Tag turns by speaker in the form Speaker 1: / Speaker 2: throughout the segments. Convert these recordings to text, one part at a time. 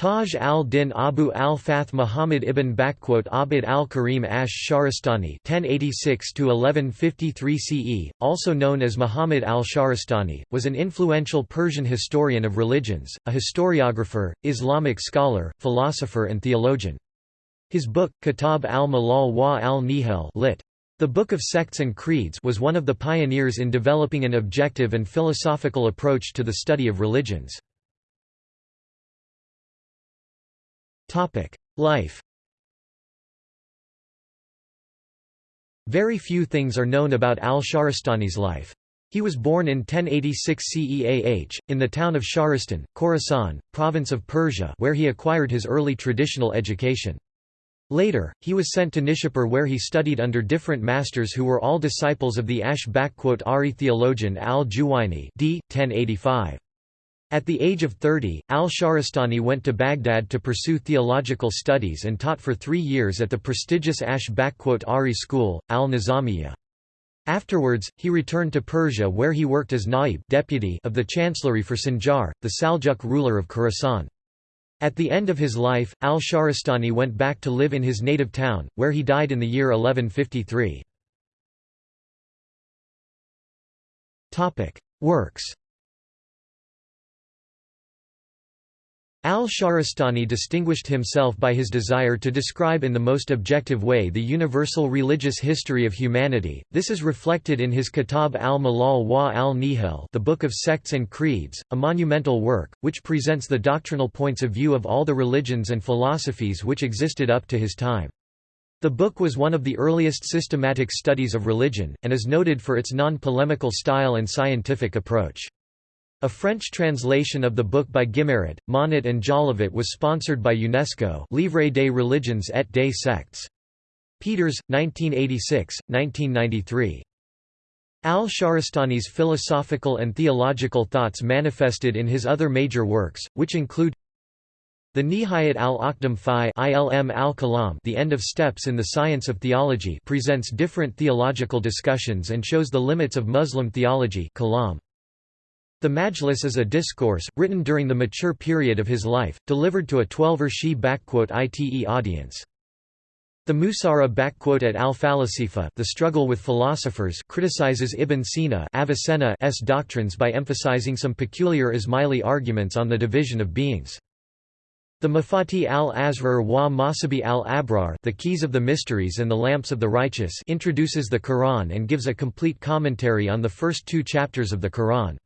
Speaker 1: Taj al-Din Abu al-Fath Muhammad ibn Abd al-Karim ash-Shahrastani (1086–1153 CE), also known as Muhammad al-Shahrastani, was an influential Persian historian of religions, a historiographer, Islamic scholar, philosopher and theologian. His book, Kitab al-Malal wa al-Nihal lit. The Book of Sects and Creeds was one of the pioneers in developing an objective and philosophical approach to the study of religions. Life Very few things are known about al-Shahrastani's life. He was born in 1086 CEAH, in the town of Shahristan, Khorasan, province of Persia where he acquired his early traditional education. Later, he was sent to Nishapur where he studied under different masters who were all disciples of the Ash-Ari theologian al-Juwayni d. 1085. At the age of 30, al-Shahrastani went to Baghdad to pursue theological studies and taught for three years at the prestigious Ash-Ari school, al-Nizamiya. Afterwards, he returned to Persia where he worked as naib deputy of the chancellery for Sanjar, the Saljuk ruler of Khorasan. At the end of his life, al-Shahrastani went back to live in his native town, where he died in the year 1153. Works Al-Shahrastani distinguished himself by his desire to describe in the most objective way the universal religious history of humanity. This is reflected in his Kitab al-Malal wa al-Nihal, the Book of Sects and Creeds, a monumental work which presents the doctrinal points of view of all the religions and philosophies which existed up to his time. The book was one of the earliest systematic studies of religion, and is noted for its non-polemical style and scientific approach. A French translation of the book by Gimaret, Monnot and Jolivet was sponsored by UNESCO Livre des religions et des sectes. Peters, 1986, 1993. Al-Shahrastani's philosophical and theological thoughts manifested in his other major works, which include the Nihayat al-Aqdam fi ilm al-Kalam The End of Steps in the Science of Theology presents different theological discussions and shows the limits of Muslim theology kalam. The Majlis is a discourse, written during the mature period of his life, delivered to a Twelver Shi ite audience. The Musara at al-Falasifa the struggle with philosophers criticizes Ibn Sina Avicenna's doctrines by emphasizing some peculiar Ismaili arguments on the division of beings. The Mafati al-Azrar wa Masabi al-Abrar the Keys of the Mysteries and the Lamps of the Righteous introduces the Quran and gives a complete commentary on the first two chapters of the Quran.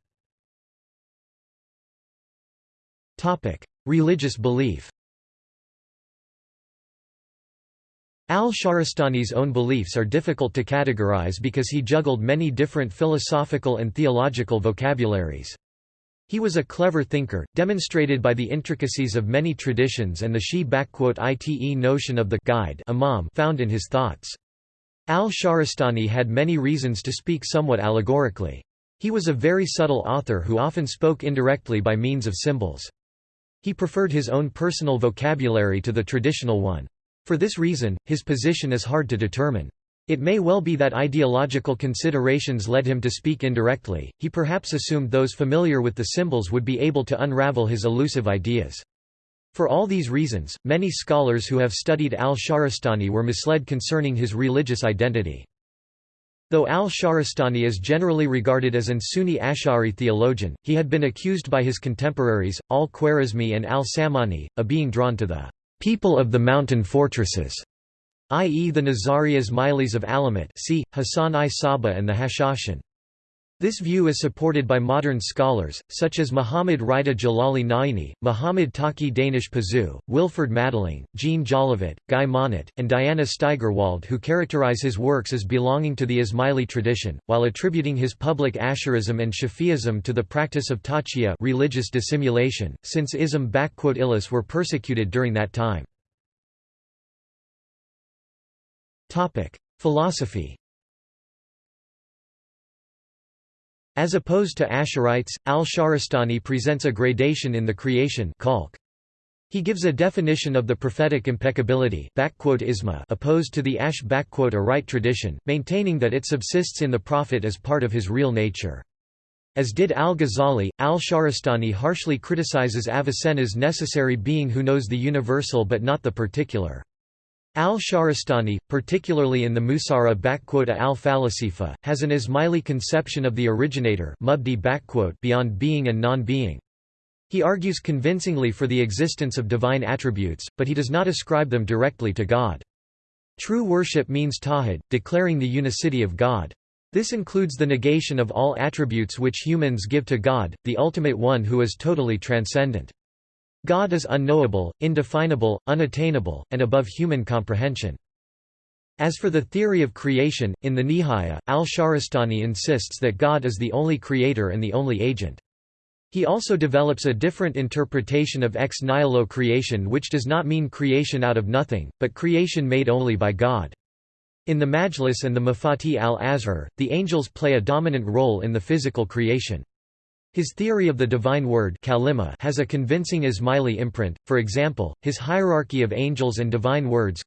Speaker 1: Religious belief Al-Shahrastani's own beliefs are difficult to categorize because he juggled many different philosophical and theological vocabularies. He was a clever thinker, demonstrated by the intricacies of many traditions and the Shi-ite notion of the guide imam found in his thoughts. Al-Shahrastani had many reasons to speak somewhat allegorically. He was a very subtle author who often spoke indirectly by means of symbols. He preferred his own personal vocabulary to the traditional one. For this reason, his position is hard to determine. It may well be that ideological considerations led him to speak indirectly, he perhaps assumed those familiar with the symbols would be able to unravel his elusive ideas. For all these reasons, many scholars who have studied al-Shahrastani were misled concerning his religious identity. Though al-Shahrastani is generally regarded as an Sunni Ash'ari theologian, he had been accused by his contemporaries, al-Khwarizmi and al-Samani, of being drawn to the people of the mountain fortresses, i.e. the Nizari Ismailis of Alamut see, Hasan i Saba and the Hashashin. This view is supported by modern scholars, such as Muhammad Rida Jalali Naini, Muhammad Taki Danish Pazu, Wilferd Madelung, Jean Jolivet, Guy Monnot, and Diana Steigerwald who characterize his works as belonging to the Ismaili tradition, while attributing his public Asharism and Shafi'ism to the practice of taqiyya religious dissimulation, since ism illis were persecuted during that time. Philosophy As opposed to Ash'arites, al-Shahrastani presents a gradation in the creation He gives a definition of the prophetic impeccability opposed to the Ash-Arite tradition, maintaining that it subsists in the prophet as part of his real nature. As did al-Ghazali, al-Shahrastani harshly criticizes Avicenna's necessary being who knows the universal but not the particular. Al-Shahrastani, particularly in the Musara al-Falasifa, has an Ismaili conception of the originator beyond being and non-being. He argues convincingly for the existence of divine attributes, but he does not ascribe them directly to God. True worship means tawhid, declaring the unicity of God. This includes the negation of all attributes which humans give to God, the ultimate one who is totally transcendent. God is unknowable, indefinable, unattainable, and above human comprehension. As for the theory of creation, in the Nihaya, al-Shahrastani insists that God is the only creator and the only agent. He also develops a different interpretation of ex nihilo creation which does not mean creation out of nothing, but creation made only by God. In the Majlis and the Mafati al-Azhar, the angels play a dominant role in the physical creation. His theory of the divine word has a convincing Ismaili imprint, for example, his hierarchy of angels and divine words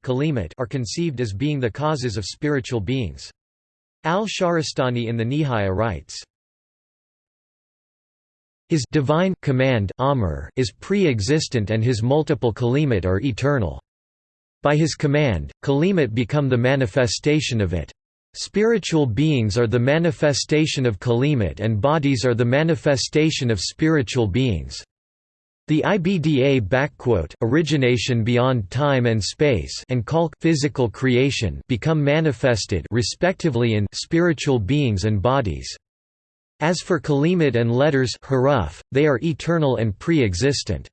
Speaker 1: are conceived as being the causes of spiritual beings. Al-Shahrastani in the Nihaya writes, His divine command Amr is pre-existent and his multiple kalimat are eternal. By his command, kalimat become the manifestation of it. Spiritual beings are the manifestation of kalimat and bodies are the manifestation of spiritual beings. The IBDA origination beyond time and space and khalq physical creation become manifested respectively in spiritual beings and bodies. As for kalimat and letters haruf, they are eternal and pre-existent.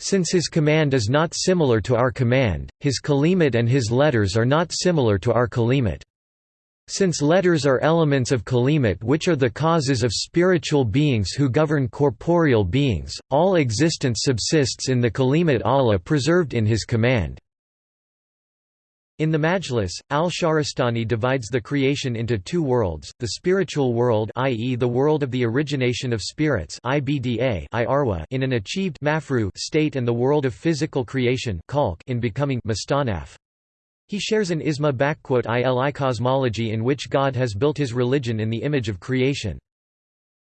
Speaker 1: Since his command is not similar to our command, his kalimat and his letters are not similar to our kalimat. Since letters are elements of kalimat which are the causes of spiritual beings who govern corporeal beings, all existence subsists in the kalimat Allah preserved in his command. In the Majlis, al-Shahrastani divides the creation into two worlds, the spiritual world i.e. the world of the origination of spirits in an achieved state and the world of physical creation in becoming mustanaf. He shares an isma ili cosmology in which God has built his religion in the image of creation.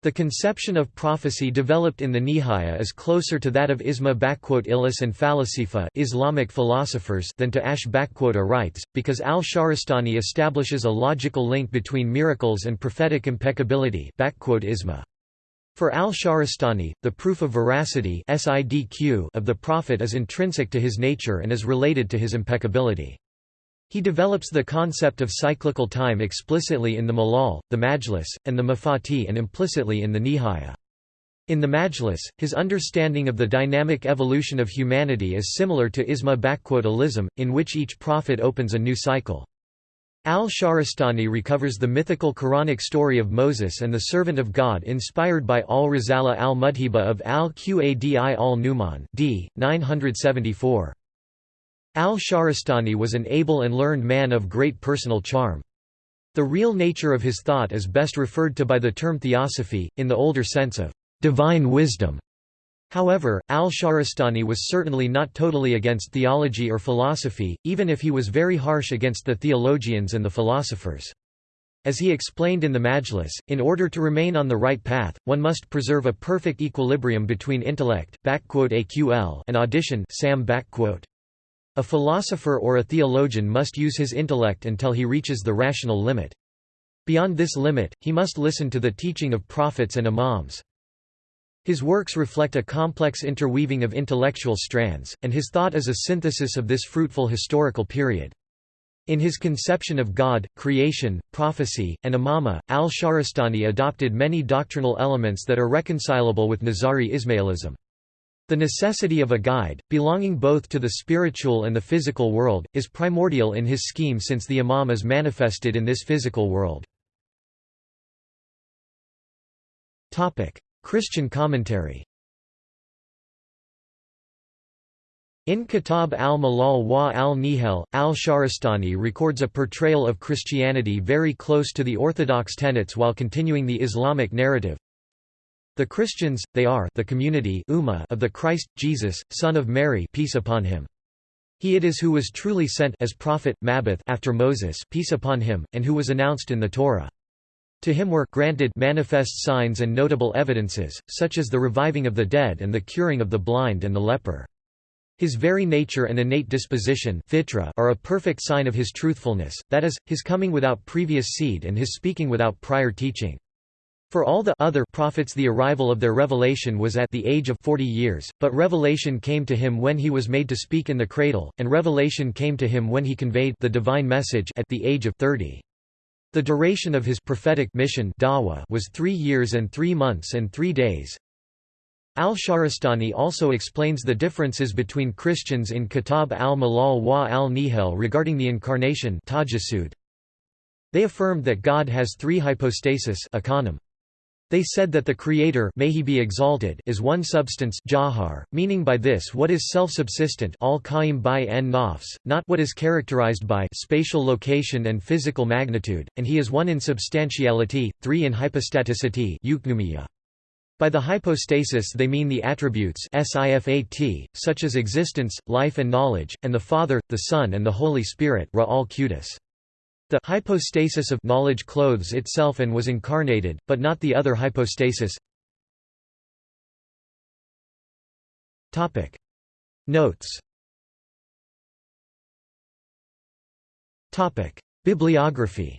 Speaker 1: The conception of prophecy developed in the Nihaya is closer to that of Isma Ilis and Falasifa Islamic philosophers than to Ash'arites, because al-Shahrastani establishes a logical link between miracles and prophetic impeccability Isma. For al-Shahrastani, the proof of veracity of the prophet is intrinsic to his nature and is related to his impeccability. He develops the concept of cyclical time explicitly in the Malal, the Majlis, and the Mafati and implicitly in the Nihaya. In the Majlis, his understanding of the dynamic evolution of humanity is similar to Isma Alism, in which each prophet opens a new cycle. Al-Shahrastani recovers the mythical Quranic story of Moses and the servant of God inspired by al-Risala al-Mudhiba of al-Qadi al-Numan d. 974. Al-Shahrastani was an able and learned man of great personal charm. The real nature of his thought is best referred to by the term theosophy, in the older sense of divine wisdom. However, al-Shahrastani was certainly not totally against theology or philosophy, even if he was very harsh against the theologians and the philosophers. As he explained in the Majlis, in order to remain on the right path, one must preserve a perfect equilibrium between intellect and audition sam a philosopher or a theologian must use his intellect until he reaches the rational limit. Beyond this limit, he must listen to the teaching of prophets and imams. His works reflect a complex interweaving of intellectual strands, and his thought is a synthesis of this fruitful historical period. In his conception of God, creation, prophecy, and imama, al-Shahrastani adopted many doctrinal elements that are reconcilable with Nizari Ismailism. The necessity of a guide, belonging both to the spiritual and the physical world, is primordial in his scheme since the Imam is manifested in this physical world. Christian commentary In Kitab al-Malal wa al-Nihal, al-Shahrastani records a portrayal of Christianity very close to the orthodox tenets while continuing the Islamic narrative. The Christians, they are the community of the Christ, Jesus, Son of Mary peace upon him. He it is who was truly sent as prophet, Mabbith after Moses peace upon him, and who was announced in the Torah. To him were granted manifest signs and notable evidences, such as the reviving of the dead and the curing of the blind and the leper. His very nature and innate disposition fitra are a perfect sign of his truthfulness, that is, his coming without previous seed and his speaking without prior teaching. For all the other prophets the arrival of their revelation was at the age of forty years, but revelation came to him when he was made to speak in the cradle, and revelation came to him when he conveyed the divine message at the age of thirty. The duration of his prophetic mission was three years and three months and three days. Al-Shahrastani also explains the differences between Christians in Kitab al-Malal wa al-Nihal regarding the incarnation They affirmed that God has three hypostasis they said that the Creator may he be exalted is one substance jahar, meaning by this what is self-subsistent not what is characterized by spatial location and physical magnitude, and he is one in substantiality, three in hypostaticity by the hypostasis they mean the attributes sifat, such as existence, life and knowledge, and the Father, the Son and the Holy Spirit ra al the hypostasis of knowledge clothes itself and was incarnated, but not the other hypostasis. Topic. Notes. Topic. Bibliography.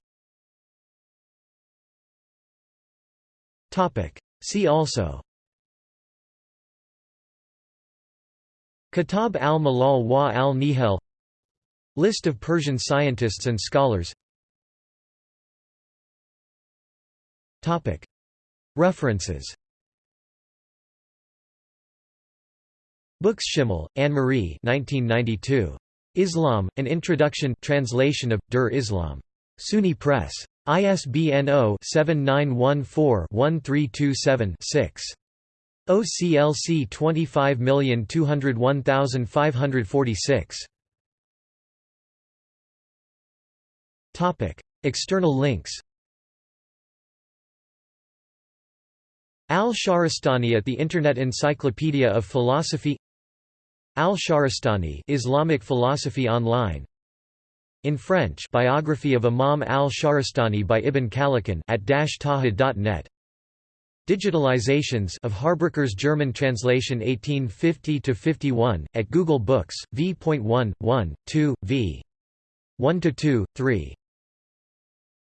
Speaker 1: Topic. See also. Kitab al-Malal wa al-Nihal List of Persian scientists and scholars References Books Schimmel, Annemarie 1992. Islam, An Introduction translation of, Der Islam. SUNY Press. ISBN 0-7914-1327-6. OCLC 25201546. External links Al-Shahrastani at the Internet Encyclopedia of Philosophy Al-Shahrastani Islamic Philosophy Online In French Biography of Imam al-Shahrastani by Ibn Khallikan at taha.net Digitalizations of Haarbrücker's German translation 1850–51, at Google Books, v.1, 1, 2, v. 1–2, 3